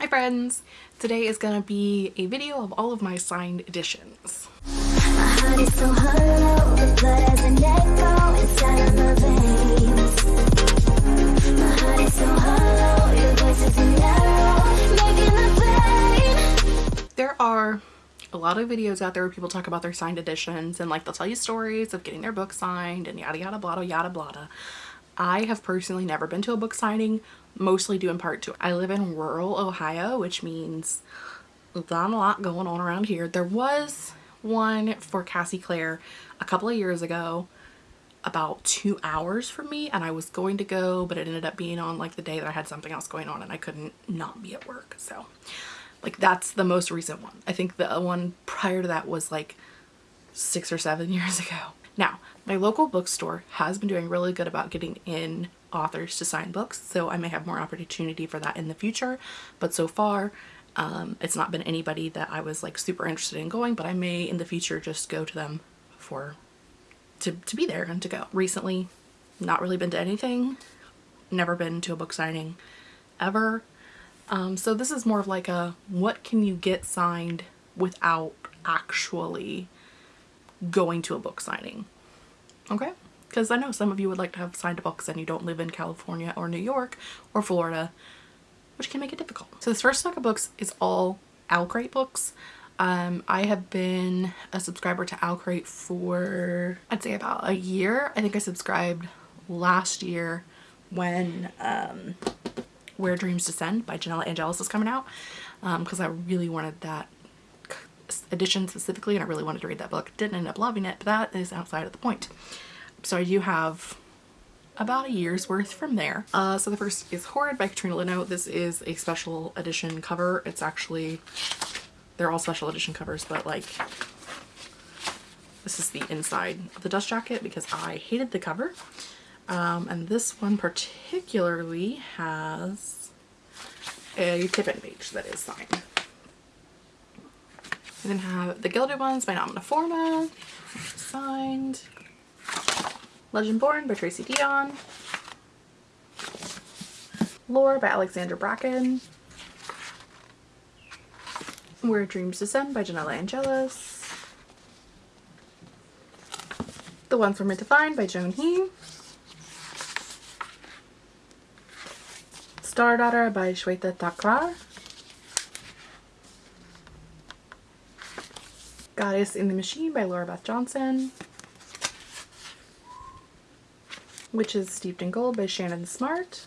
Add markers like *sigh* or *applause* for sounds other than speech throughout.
Hi friends! Today is to be a video of all of my signed editions. There are a lot of videos out there where people talk about their signed editions and like they'll tell you stories of getting their book signed and yada yada blah yada blah. I have personally never been to a book signing mostly due in part to I live in rural Ohio, which means there's not a lot going on around here. There was one for Cassie Clare a couple of years ago about two hours from me and I was going to go but it ended up being on like the day that I had something else going on and I couldn't not be at work so like that's the most recent one I think the one prior to that was like six or seven *laughs* years ago now my local bookstore has been doing really good about getting in authors to sign books so I may have more opportunity for that in the future but so far um, it's not been anybody that I was like super interested in going but I may in the future just go to them for to, to be there and to go. Recently not really been to anything never been to a book signing ever um, so this is more of like a what can you get signed without actually going to a book signing okay because I know some of you would like to have signed books and you don't live in California or New York or Florida, which can make it difficult. So this first stack of books is all OwlCrate books. Um, I have been a subscriber to OwlCrate for I'd say about a year. I think I subscribed last year when um, Where Dreams Descend by Janella Angeles is coming out because um, I really wanted that edition specifically and I really wanted to read that book. Didn't end up loving it, but that is outside of the point so I do have about a year's worth from there. Uh, so the first is Horrid by Katrina Leno. This is a special edition cover. It's actually, they're all special edition covers, but like this is the inside of the dust jacket because I hated the cover. Um, and this one particularly has a tip-in page that is signed. We then have the Gilded Ones by Namina Forna, signed. Legend Born by Tracy Deonn. Lore by Alexandra Bracken. Where Dreams Descend by Janella Angeles. The Ones We're Meant to Find by Joan He. Star Daughter by Shweta Thakrar. Goddess in the Machine by Lora Beth Johnson Witches Steeped in Gold by Shannon Smart.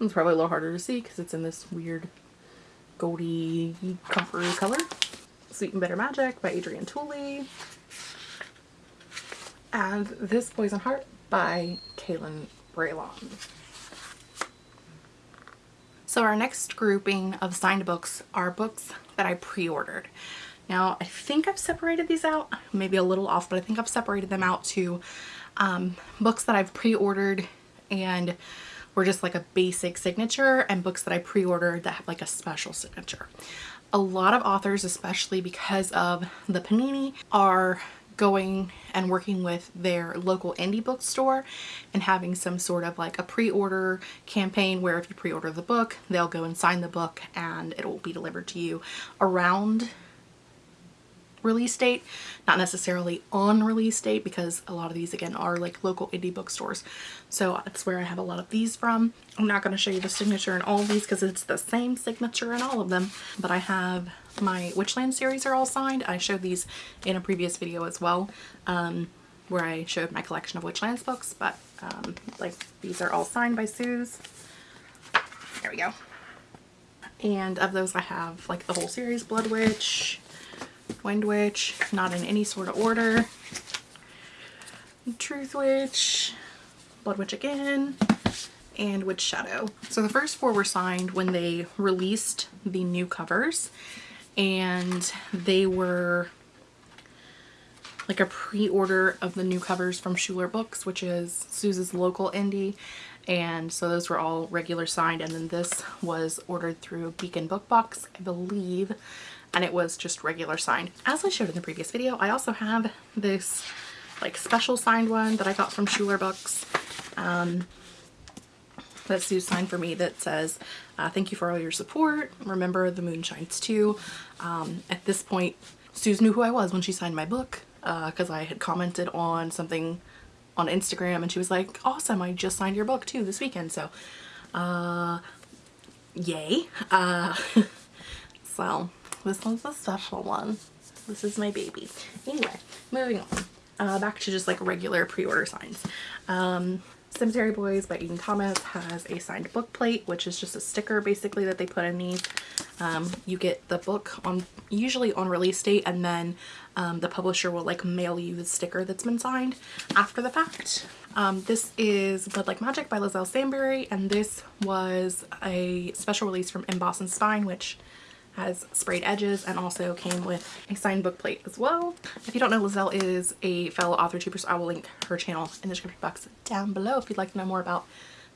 It's probably a little harder to see because it's in this weird goldy comforter color. Sweet and Bitter Magic by Adrienne Tooley. And This Poison Heart by Kalynn Bayron. So our next grouping of signed books are books that I pre-ordered. Now I think I've separated these out, maybe a little off, but I think I've separated them out to um, books that I've pre-ordered and were just like a basic signature and books that I pre-ordered that have like a special signature. A lot of authors, especially because of the Panini, are going and working with their local indie bookstore and having some sort of like a pre-order campaign where if you pre-order the book, they'll go and sign the book and it will be delivered to you around release date, not necessarily on release date because a lot of these again are like local indie bookstores. So that's where I have a lot of these from. I'm not going to show you the signature in all of these because it's the same signature in all of them, but I have my Witchland series are all signed. I showed these in a previous video as well um, where I showed my collection of Witchlands books, but um, like these are all signed by Sooz. There we go. And of those I have like the whole series, Blood Witch, Wind Witch, not in any sort of order. Truth Witch, Blood Witch again, and Witch Shadow. So the first four were signed when they released the new covers and they were like a pre-order of the new covers from Schuler Books, which is Sooz's local indie. And so those were all regular signed. And then this was ordered through Beacon Book Box, I believe and it was just regular signed. As I showed in the previous video, I also have this like special signed one that I got from Schuler Books. Um, that Sue signed for me that says, uh, thank you for all your support. Remember the moon shines too. Um, at this point, Sooz knew who I was when she signed my book because uh, I had commented on something on Instagram and she was like, awesome, I just signed your book too this weekend. So, uh, yay. Uh, *laughs* so this one's a special one. This is my baby. Anyway, moving on. Uh, back to just like regular pre-order signs. Um, Cemetery Boys by Aiden Thomas has a signed book plate, which is just a sticker basically that they put in these. Um, you get the book on usually on release date and then um, the publisher will like mail you the sticker that's been signed after the fact. Um, this is Blood Like Magic by Liselle Sambury and this was a special release from Emboss and Spine which has sprayed edges and also came with a signed book plate as well. If you don't know, Liselle is a fellow author tuber, so I will link her channel in the description box down below if you'd like to know more about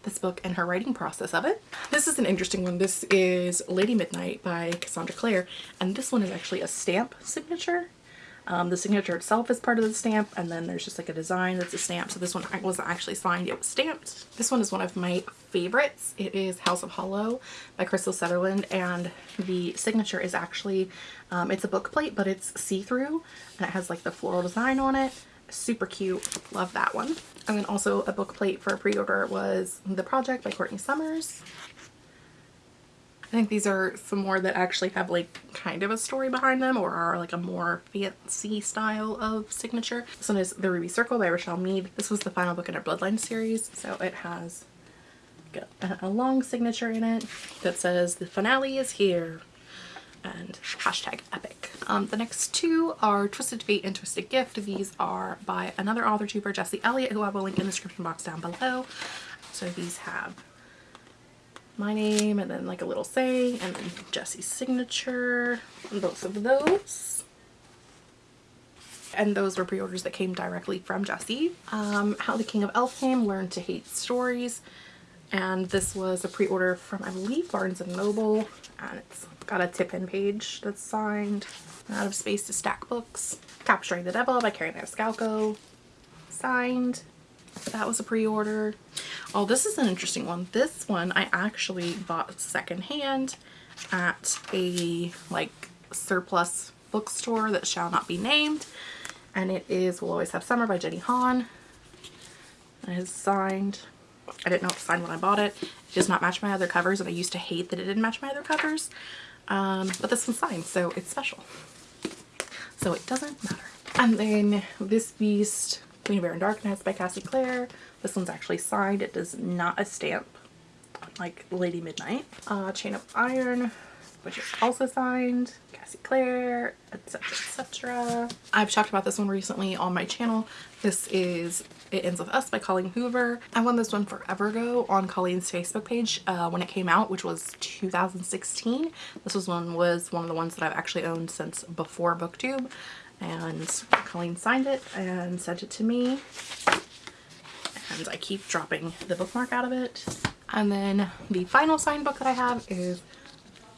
this book and her writing process of it. This is an interesting one. This is Lady Midnight by Cassandra Clare, and this one is actually a stamp signature. Um, the signature itself is part of the stamp and then there's just like a design that's a stamp. So this one wasn't actually signed, it was stamped. This one is one of my favorites. It is House of Hollow by Krystal Sutherland and the signature is actually, um, it's a book plate but it's see-through and it has like the floral design on it. Super cute. Love that one. And then also a book plate for a pre-order was The Project by Courtney Summers. I think these are some more that actually have like kind of a story behind them or are like a more fancy style of signature. This one is The Ruby Circle by Richelle Mead. This was the final book in our Bloodline series. So it has a, a long signature in it that says the finale is here and hashtag epic. Um, the next two are Twisted Fate and Twisted Gift. These are by another author tuber, Jesse Elliott, who I will link in the description box down below. So these have my name and then like a little saying and then Jesse's signature both of those. And those were pre-orders that came directly from Jesse. Um, How the King of Elfhame Learned to Hate Stories. And this was a pre-order from, I believe, Barnes & Noble. And it's got a tip-in page that's signed. Out of Space to Stack Books. Capturing the Devil by Kerri Maniscalco. Signed. That was a pre-order. Oh, this is an interesting one. This one I actually bought secondhand at a like surplus bookstore that shall not be named. And it is We'll Always Have Summer by Jenny Han. It is signed. I didn't know it was signed when I bought it. It does not match my other covers and I used to hate that it didn't match my other covers. Um, but this one's signed so it's special. So it doesn't matter. And then this beast Queen of Air and Darkness by Cassie Clare. This one's actually signed. It is not a stamp like Lady Midnight. Uh, Chain of Iron, which is also signed. Cassie Clare, etc. etc. I've talked about this one recently on my channel. This is It Ends With Us by Colleen Hoover. I won this one forever ago on Colleen's Facebook page uh, when it came out, which was 2016. This was one was one of the ones that I've actually owned since before BookTube and Colleen signed it and sent it to me and I keep dropping the bookmark out of it. And then the final signed book that I have is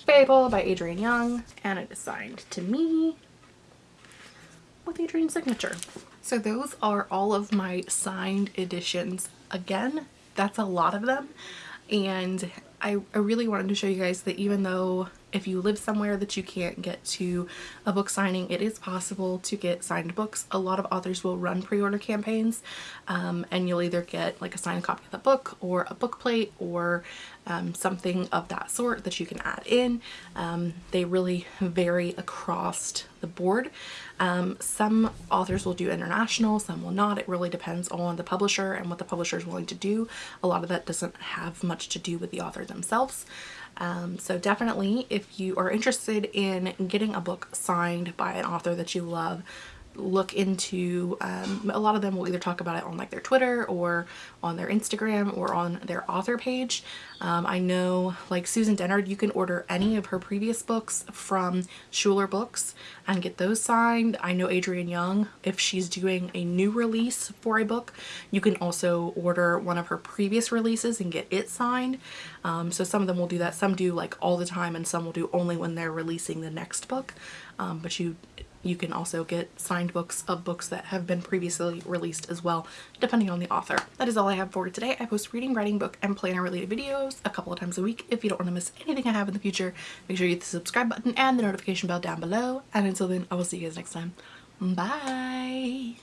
Fable by Adrienne Young and it is signed to me with Adrienne's signature. So those are all of my signed editions. Again, that's a lot of them and I, I really wanted to show you guys that even though if you live somewhere that you can't get to a book signing, it is possible to get signed books. A lot of authors will run pre-order campaigns um, and you'll either get like a signed copy of the book or a book plate or um, something of that sort that you can add in. Um, they really vary across the board. Um, some authors will do international, some will not. It really depends on the publisher and what the publisher is willing to do. A lot of that doesn't have much to do with the author themselves. Um, so definitely if you are interested in getting a book signed by an author that you love, look into um, a lot of them will either talk about it on like their Twitter or on their Instagram or on their author page. Um, I know like Susan Dennard you can order any of her previous books from Schuler Books and get those signed. I know Adrienne Young if she's doing a new release for a book you can also order one of her previous releases and get it signed. Um, so some of them will do that. Some do like all the time and some will do only when they're releasing the next book. Um, but you you can also get signed books of books that have been previously released as well, depending on the author. That is all I have for today. I post reading, writing, book, and planner related videos a couple of times a week. If you don't want to miss anything I have in the future, make sure you hit the subscribe button and the notification bell down below. And until then, I will see you guys next time. Bye!